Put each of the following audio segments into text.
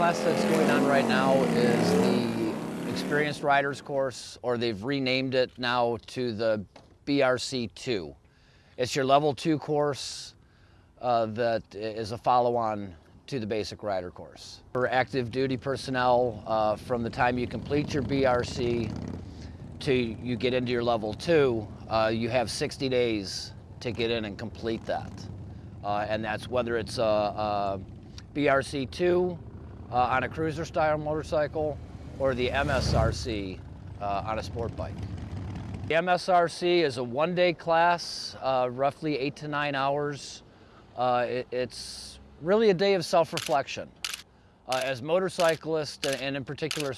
class that's going on right now is the Experienced Riders course, or they've renamed it now to the BRC2. It's your level two course uh, that is a follow-on to the basic rider course. For active duty personnel, uh, from the time you complete your BRC to you get into your level two, uh, you have 60 days to get in and complete that. Uh, and that's whether it's a, a BRC2 uh, on a cruiser style motorcycle or the MSRC uh, on a sport bike. The MSRC is a one day class, uh, roughly eight to nine hours. Uh, it, it's really a day of self-reflection. Uh, as motorcyclists and in particular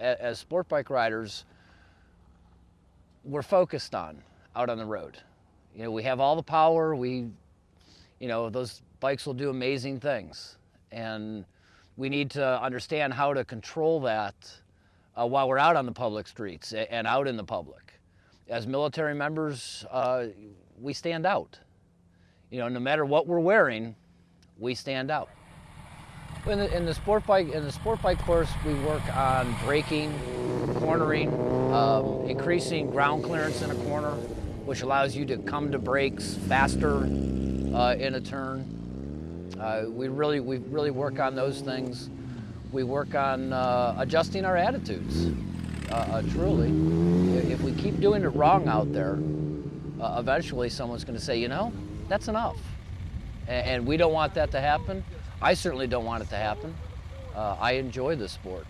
as sport bike riders, we're focused on out on the road. You know, we have all the power, we, you know, those bikes will do amazing things. And we need to understand how to control that uh, while we're out on the public streets and out in the public. As military members, uh, we stand out. You know, no matter what we're wearing, we stand out. In the, in the sport bike in the sport bike course, we work on braking, cornering, um, increasing ground clearance in a corner, which allows you to come to brakes faster uh, in a turn. Uh, we really we really work on those things. We work on uh, adjusting our attitudes. Uh, uh, truly, if we keep doing it wrong out there, uh, eventually someone's going to say, you know, that's enough, and, and we don't want that to happen. I certainly don't want it to happen. Uh, I enjoy this sport.